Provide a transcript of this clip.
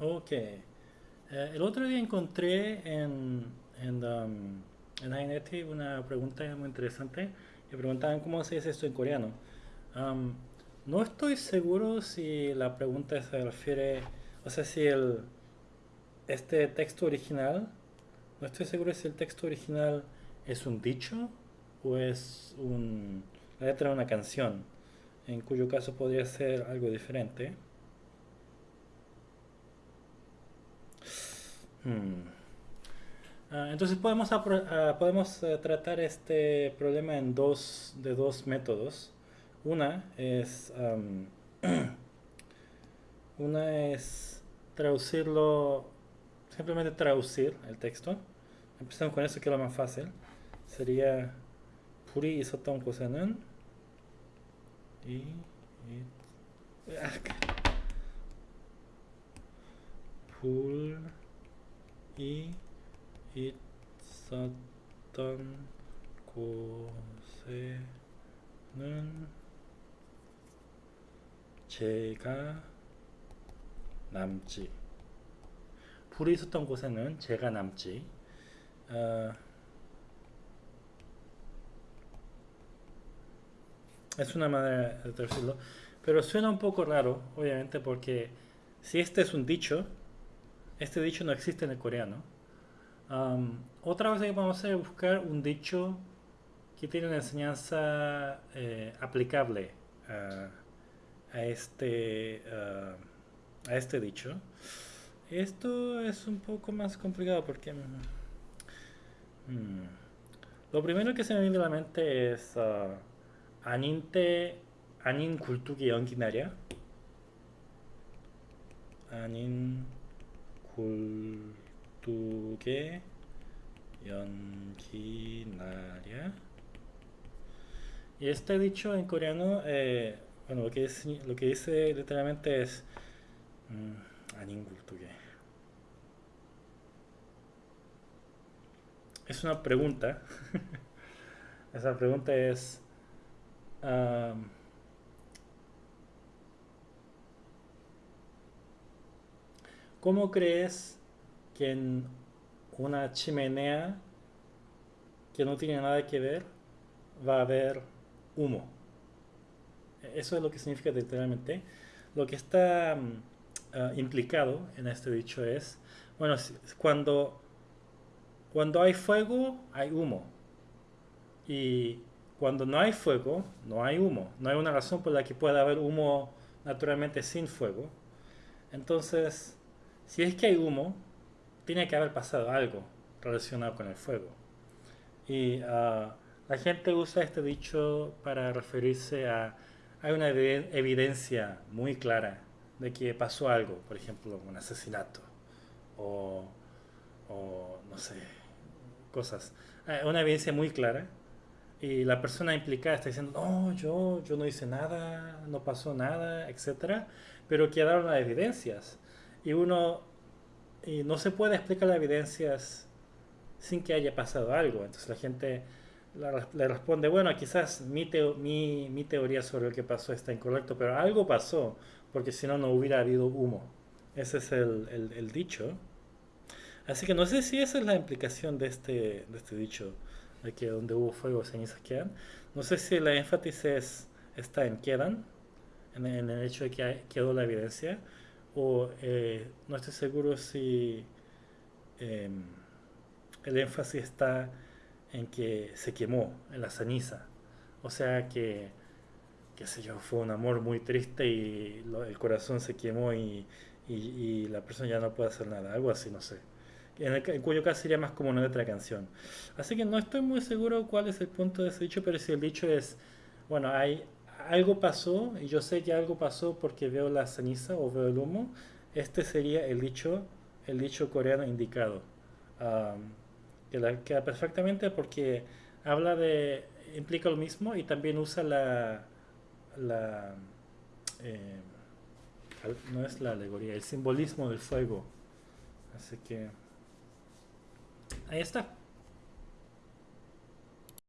Ok. Eh, el otro día encontré en, en, um, en Inet una pregunta muy interesante. Me preguntaban cómo se dice esto en coreano. Um, no estoy seguro si la pregunta se refiere, o sea, si el, este texto original, no estoy seguro si el texto original es un dicho o es un, la letra de una canción, en cuyo caso podría ser algo diferente. Mm. Ah, entonces podemos, ah, podemos eh, tratar este problema en dos, de dos métodos. Una es, una es traducirlo, simplemente traducir el texto. Empezamos con eso que es lo más fácil. Sería puri isoton kosenan. Y, ah, 있었던 곳에는 제가 남지 불이 있었던 곳에는 제가 남지 어, es una manera de traducirlo pero suena un poco raro obviamente porque si este es un dicho este dicho no existe en el coreano um, otra cosa que vamos a hacer es buscar un dicho que tiene una enseñanza eh, aplicable a a este, uh, a este dicho. Esto es un poco más complicado porque... Mm, lo primero que se me viene a la mente es uh, 아닌데 아닌 굴뚝이 연기나랴 아닌 굴뚝에 연기나랴 y este dicho en coreano eh, bueno, lo que, es, lo que dice literalmente es mmm, Es una pregunta. Esa pregunta es ¿Cómo crees que en una chimenea que no tiene nada que ver va a haber humo? Eso es lo que significa literalmente. Lo que está ah, implicado en este dicho es, bueno, cuando, cuando hay fuego, hay humo. Y cuando no hay fuego, no hay humo. No hay una razón por la que pueda haber humo naturalmente sin fuego. Entonces, si es que hay humo, tiene que haber pasado algo relacionado con el fuego. Y ah, la gente usa este dicho para referirse a hay una evidencia muy clara de que pasó algo, por ejemplo, un asesinato o, no sé, cosas. Hay una evidencia muy clara y la persona implicada está diciendo, no, yo, yo no hice nada, no pasó nada, etc. Pero quedaron las evidencias y uno y no se puede explicar las evidencias sin que haya pasado algo. Entonces la gente le responde, bueno, quizás mi, mi, mi, teoría sobre lo que pasó está incorrecto, pero algo pasó, porque si no, no hubiera habido humo. Ese es el, el, dicho. Así que no sé si esa es la implicación de este, de este dicho, de que donde hubo fuego, cenizas quedan. No sé si la énfasis es, está en quedan, en, el hecho de que quedó la evidencia, o eh, no estoy seguro si em, el énfasis está en que se quemó en la ceniza. O sea que, qué sé yo, fue un amor muy triste y el corazón se quemó y, la persona ya no puede hacer nada, algo así, no sé. En, cuyo caso sería más como una letra canción. Así que no estoy muy seguro cuál es el punto de ese dicho, pero si el dicho es, bueno, hay algo pasó y yo sé que algo pasó porque veo la ceniza o veo el humo, este sería el dicho, el dicho coreano indicado que la queda perfectamente porque habla de, implica lo mismo y también usa la, la eh, no es la alegoría, el simbolismo del fuego. Así que ahí está.